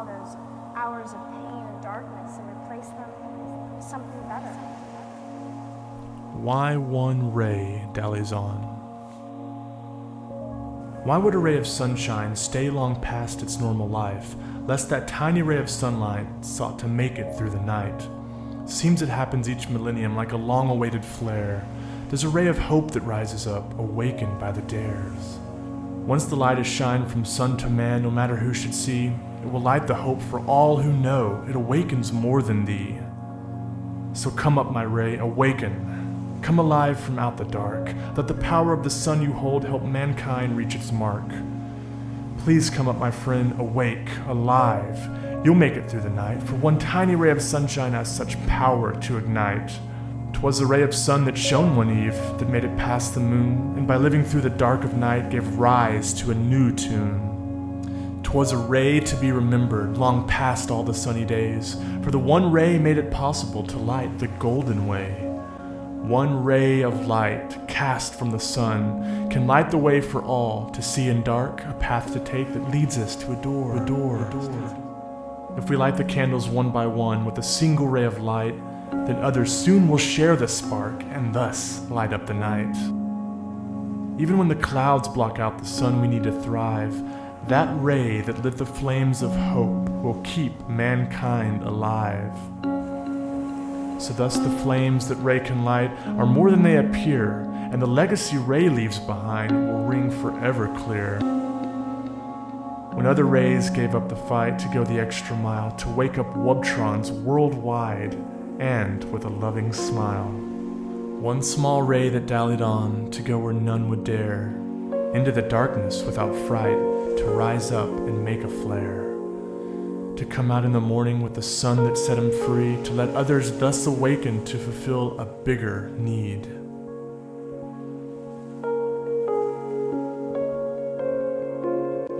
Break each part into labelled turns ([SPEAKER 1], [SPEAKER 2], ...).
[SPEAKER 1] all those hours of pain and darkness and replace them with something better.
[SPEAKER 2] Why one ray dallies on? Why would a ray of sunshine stay long past its normal life, lest that tiny ray of sunlight sought to make it through the night? Seems it happens each millennium like a long awaited flare. There's a ray of hope that rises up, awakened by the dares. Once the light is shined from sun to man, no matter who should see, it will light the hope for all who know it awakens more than thee. So come up, my ray, awaken. Come alive from out the dark. Let the power of the sun you hold help mankind reach its mark. Please come up, my friend, awake, alive. You'll make it through the night, for one tiny ray of sunshine has such power to ignite. 'Twas a ray of sun that shone one eve, that made it past the moon, and by living through the dark of night gave rise to a new tune. 'Twas a ray to be remembered, long past all the sunny days, for the one ray made it possible to light the golden way. One ray of light cast from the sun can light the way for all to see in dark a path to take that leads us to a door, a door, a door. If we light the candles one by one with a single ray of light, then others soon will share the spark and thus light up the night. Even when the clouds block out the sun we need to thrive, that ray that lit the flames of hope will keep mankind alive. So thus the flames that Ray can light are more than they appear, and the legacy Ray leaves behind will ring forever clear. When other Rays gave up the fight to go the extra mile to wake up Wubtrons worldwide, and with a loving smile. One small ray that dallied on to go where none would dare, into the darkness without fright, to rise up and make a flare to come out in the morning with the sun that set him free, to let others thus awaken to fulfill a bigger need.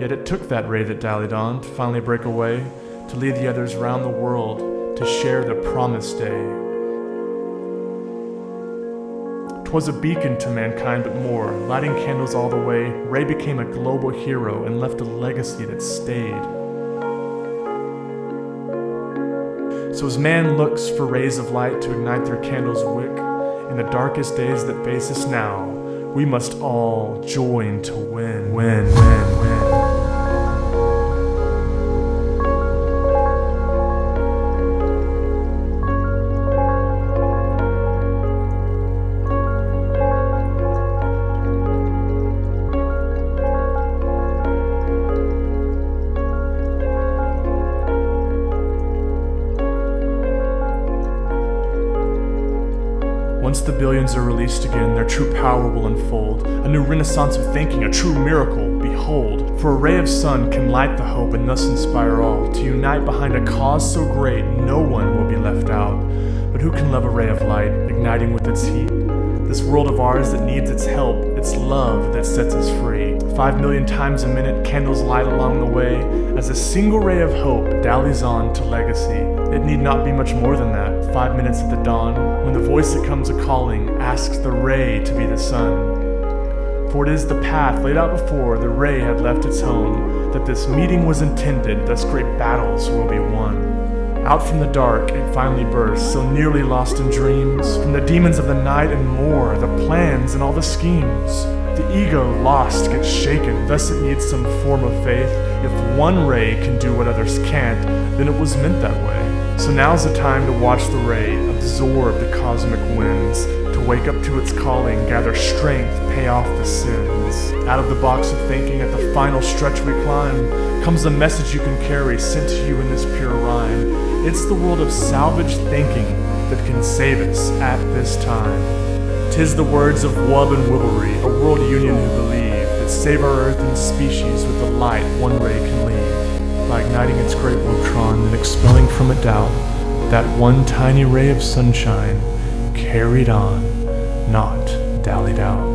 [SPEAKER 2] Yet it took that ray that dallied on to finally break away, to lead the others round the world, to share the promised day. Twas a beacon to mankind, but more, lighting candles all the way, Ray became a global hero and left a legacy that stayed. So as man looks for rays of light to ignite their candle's wick, in the darkest days that face us now, we must all join to win, win, win, win. Once the billions are released again, their true power will unfold. A new renaissance of thinking, a true miracle, behold. For a ray of sun can light the hope and thus inspire all to unite behind a cause so great no one will be left out. But who can love a ray of light, igniting with its heat? This world of ours that needs its help, it's love that sets us free. Five million times a minute, candles light along the way, as a single ray of hope dallies on to legacy. It need not be much more than that, five minutes at the dawn, when the voice that comes a calling asks the ray to be the sun. For it is the path laid out before the ray had left its home, that this meeting was intended, thus great battles will be won. Out from the dark it finally bursts, so nearly lost in dreams, from the demons of the night and more, the plans and all the schemes. The ego lost gets shaken, thus it needs some form of faith. If one ray can do what others can't, then it was meant that way. So now's the time to watch the ray absorb the cosmic winds, to wake up to its calling, gather strength, pay off the sins. Out of the box of thinking, at the final stretch we climb, comes the message you can carry, sent to you in this pure rhyme. It's the world of salvage thinking that can save us at this time. Tis the words of Wub and Wibblery, a world union who believe that save our earth and species with the light one ray can leave, by igniting its great Wubtron and expelling from it doubt, that one tiny ray of sunshine carried on, not dallied out.